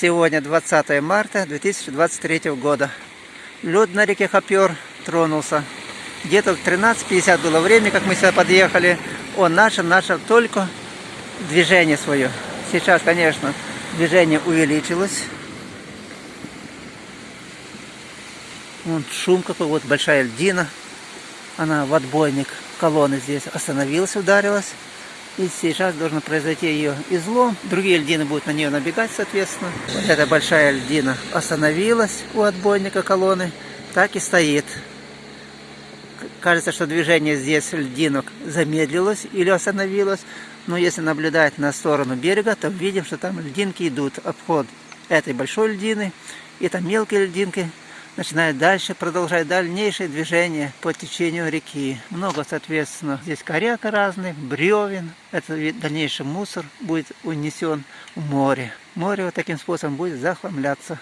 Сегодня 20 марта 2023 года. Лед на реке Хопер тронулся. Где-то в 13.50 было время, как мы сюда подъехали. Он начал, начал только движение свое. Сейчас, конечно, движение увеличилось. Вон шум какой, вот большая льдина. Она в отбойник колонны здесь остановилась, ударилась. И сейчас должен произойти ее излом. Другие льдины будут на нее набегать, соответственно. Вот эта большая льдина остановилась у отбойника колонны. Так и стоит. Кажется, что движение здесь льдинок замедлилось или остановилось. Но если наблюдать на сторону берега, то видим, что там льдинки идут. Обход этой большой льдины. И там мелкие льдинки начинает дальше, продолжать дальнейшее движение по течению реки. Много, соответственно, здесь коряка разных, бревен. Это дальнейший мусор будет унесен в море. Море вот таким способом будет захламляться.